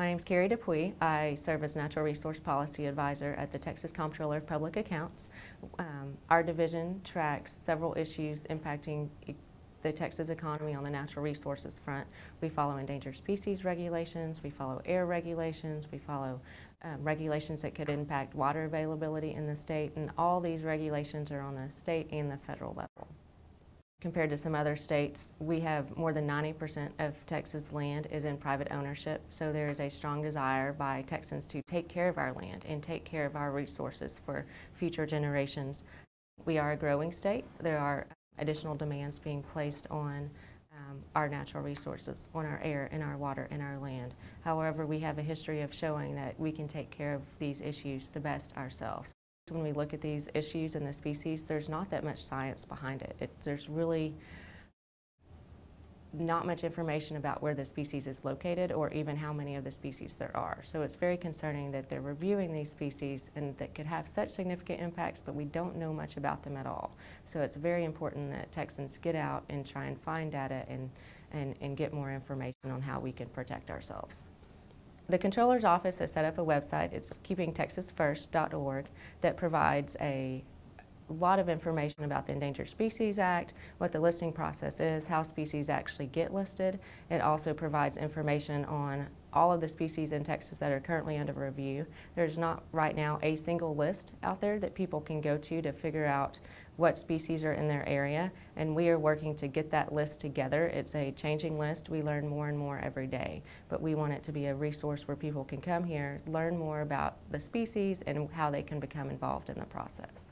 My name is Carrie Dupuy. I serve as Natural Resource Policy Advisor at the Texas Comptroller of Public Accounts. Um, our division tracks several issues impacting the Texas economy on the natural resources front. We follow endangered species regulations, we follow air regulations, we follow um, regulations that could impact water availability in the state, and all these regulations are on the state and the federal level. Compared to some other states, we have more than 90% of Texas land is in private ownership, so there is a strong desire by Texans to take care of our land and take care of our resources for future generations. We are a growing state. There are additional demands being placed on um, our natural resources, on our air and our water and our land. However, we have a history of showing that we can take care of these issues the best ourselves. When we look at these issues and the species, there's not that much science behind it. it. There's really not much information about where the species is located or even how many of the species there are. So it's very concerning that they're reviewing these species and that could have such significant impacts, but we don't know much about them at all. So it's very important that Texans get out and try and find data and, and, and get more information on how we can protect ourselves. The Comptroller's Office has set up a website, it's keepingtexasfirst.org, that provides a lot of information about the Endangered Species Act, what the listing process is, how species actually get listed. It also provides information on all of the species in Texas that are currently under review. There's not right now a single list out there that people can go to to figure out what species are in their area, and we are working to get that list together. It's a changing list. We learn more and more every day, but we want it to be a resource where people can come here, learn more about the species and how they can become involved in the process.